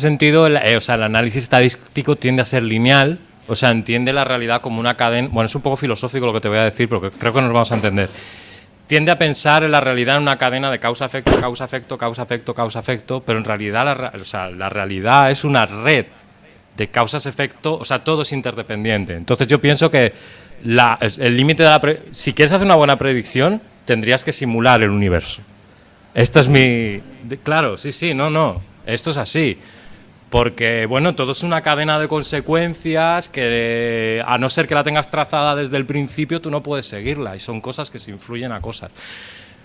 sentido, el, eh, o sea, el análisis estadístico tiende a ser lineal, o sea, entiende la realidad como una cadena. Bueno, es un poco filosófico lo que te voy a decir, pero creo que nos vamos a entender. Tiende a pensar en la realidad en una cadena de causa-efecto, causa-efecto, causa-efecto, causa-efecto, pero en realidad la, o sea, la realidad es una red de causas-efecto, o sea, todo es interdependiente. Entonces yo pienso que la, el límite de la... si quieres hacer una buena predicción, tendrías que simular el universo. Esto es mi... claro, sí, sí, no, no, esto es así. Porque, bueno, todo es una cadena de consecuencias que, a no ser que la tengas trazada desde el principio, tú no puedes seguirla y son cosas que se influyen a cosas.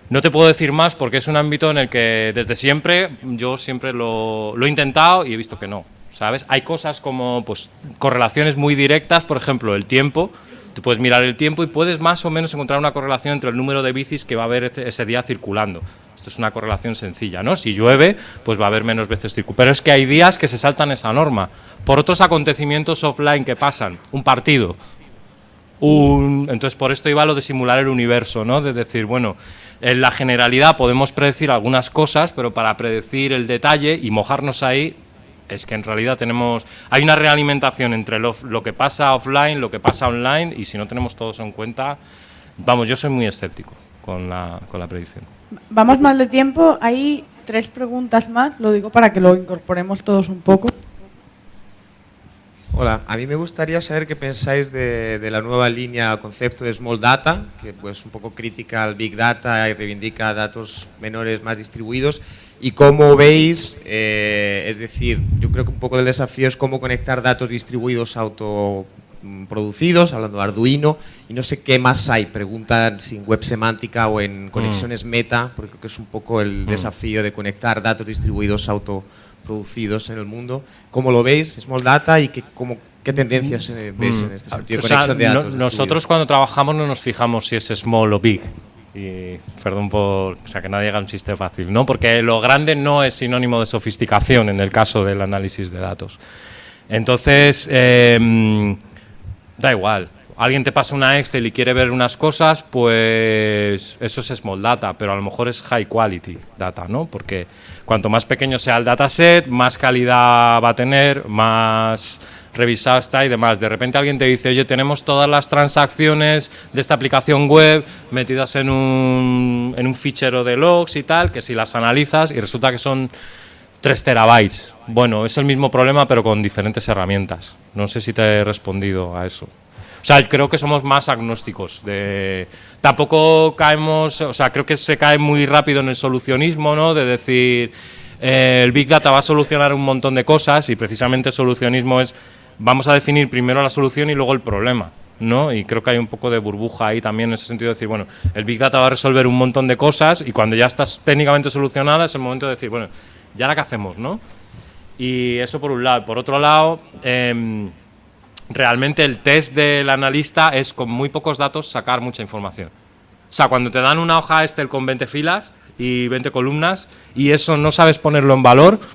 No te puedo decir más porque es un ámbito en el que desde siempre, yo siempre lo, lo he intentado y he visto que no, ¿sabes? Hay cosas como pues, correlaciones muy directas, por ejemplo, el tiempo, tú puedes mirar el tiempo y puedes más o menos encontrar una correlación entre el número de bicis que va a haber ese día circulando es una correlación sencilla, ¿no? Si llueve, pues va a haber menos veces circuito. Pero es que hay días que se saltan esa norma. Por otros acontecimientos offline que pasan, un partido, un, entonces por esto iba lo de simular el universo, ¿no? De decir, bueno, en la generalidad podemos predecir algunas cosas, pero para predecir el detalle y mojarnos ahí, es que en realidad tenemos, hay una realimentación entre lo, lo que pasa offline, lo que pasa online, y si no tenemos todos en cuenta, vamos, yo soy muy escéptico con la, con la predicción. Vamos mal de tiempo, hay tres preguntas más, lo digo para que lo incorporemos todos un poco. Hola, a mí me gustaría saber qué pensáis de, la nueva línea concepto de Small Data, que pues un poco critica al Big Data y reivindica datos menores más distribuidos, y cómo veis, eh, es decir, yo creo que un poco del desafío es cómo conectar datos distribuidos auto producidos, hablando de Arduino, y no sé qué más hay, preguntan si en web semántica o en conexiones mm. meta, porque creo que es un poco el mm. desafío de conectar datos distribuidos autoproducidos en el mundo. ¿Cómo lo veis, Small Data, y qué, cómo, qué tendencias eh, veis en este sentido? de datos nosotros cuando trabajamos no nos fijamos si es small o big, y perdón por o sea, que nadie haga un chiste fácil, ¿no? porque lo grande no es sinónimo de sofisticación en el caso del análisis de datos. Entonces, eh, Da igual. Alguien te pasa una Excel y quiere ver unas cosas, pues eso es small data, pero a lo mejor es high quality data, ¿no? Porque cuanto más pequeño sea el dataset, más calidad va a tener, más revisado está y demás. De repente alguien te dice, oye, tenemos todas las transacciones de esta aplicación web metidas en un, en un fichero de logs y tal, que si las analizas y resulta que son 3 terabytes. Bueno, es el mismo problema pero con diferentes herramientas. No sé si te he respondido a eso. O sea, creo que somos más agnósticos. De, tampoco caemos, o sea, creo que se cae muy rápido en el solucionismo, ¿no? De decir, eh, el Big Data va a solucionar un montón de cosas y precisamente el solucionismo es, vamos a definir primero la solución y luego el problema. ¿no? Y creo que hay un poco de burbuja ahí también en ese sentido de decir, bueno, el Big Data va a resolver un montón de cosas y cuando ya estás técnicamente solucionada es el momento de decir, bueno, ya la que hacemos, ¿no? Y eso por un lado. Por otro lado, em, realmente el test del analista es con muy pocos datos sacar mucha información. O sea, cuando te dan una hoja Excel con 20 filas y 20 columnas y eso no sabes ponerlo en valor,